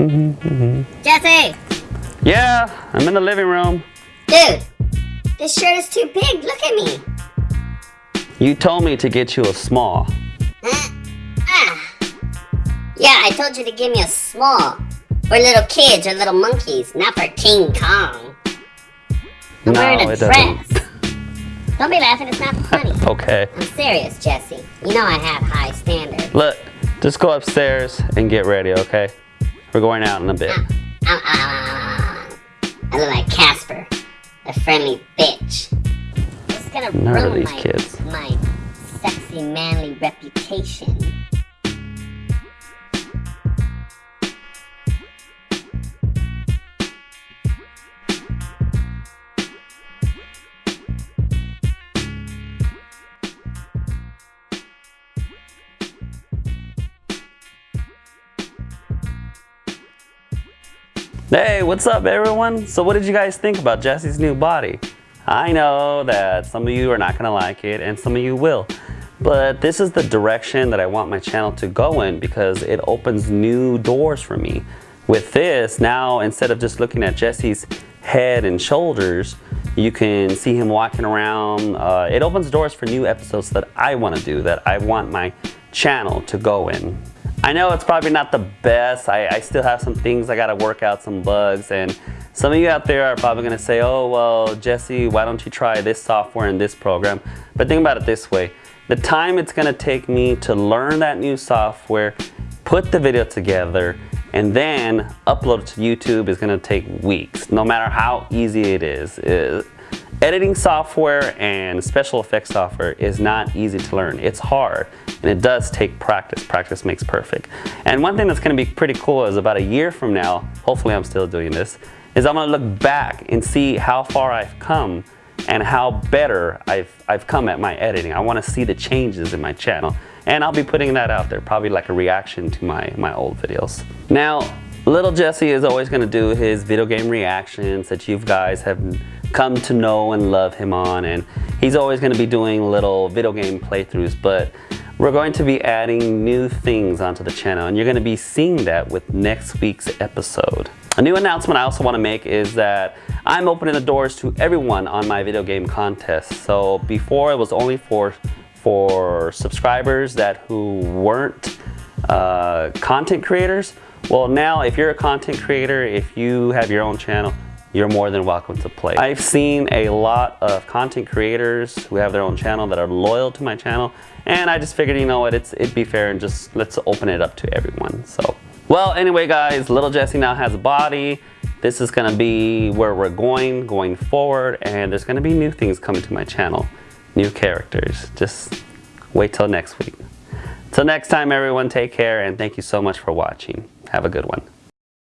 Jesse! Yeah, I'm in the living room. Dude, this shirt is too big. Look at me. You told me to get you a small. Huh? Ah. Yeah, I told you to give me a small. For little kids or little monkeys, not for King Kong. I'm no, wearing a dress. doesn't. Don't be laughing, it's not funny. Okay. I'm serious, Jesse. You know I have high standards. Look, just go upstairs and get ready, okay? We're going out in a bit. Ah, ah, ah, ah. I look like Casper, the friendly bitch. It's gonna None of ruin these my, kids. my sexy manly reputation. Hey, what's up everyone? So what did you guys think about Jesse's new body? I know that some of you are not gonna like it and some of you will. But this is the direction that I want my channel to go in because it opens new doors for me. With this, now instead of just looking at Jesse's head and shoulders, you can see him walking around. Uh, it opens doors for new episodes that I want to do, that I want my channel to go in. I know it's probably not the best. I, I still have some things I gotta work out, some bugs, and some of you out there are probably gonna say, oh, well, Jesse, why don't you try this software and this program? But think about it this way. The time it's gonna take me to learn that new software, put the video together, and then upload it to YouTube is gonna take weeks, no matter how easy it is. It- Editing software and special effects software is not easy to learn. It's hard and it does take practice. Practice makes perfect. And one thing that's gonna be pretty cool is about a year from now, hopefully I'm still doing this, is I'm gonna look back and see how far I've come and how better I've, I've come at my editing. I wanna see the changes in my channel. And I'll be putting that out there, probably like a reaction to my, my old videos. Now, little Jesse is always gonna do his video game reactions that you guys have come to know and love him on and he's always going to be doing little video game playthroughs but we're going to be adding new things onto the channel and you're going to be seeing that with next week's episode. A new announcement I also want to make is that I'm opening the doors to everyone on my video game contest. So before it was only for for subscribers that who weren't uh, content creators. Well now if you're a content creator, if you have your own channel, you're more than welcome to play. I've seen a lot of content creators who have their own channel that are loyal to my channel and I just figured you know what it's it'd be fair and just let's open it up to everyone so. Well anyway guys little Jesse now has a body. This is gonna be where we're going going forward and there's gonna be new things coming to my channel new characters. Just wait till next week. Till next time everyone take care and thank you so much for watching. Have a good one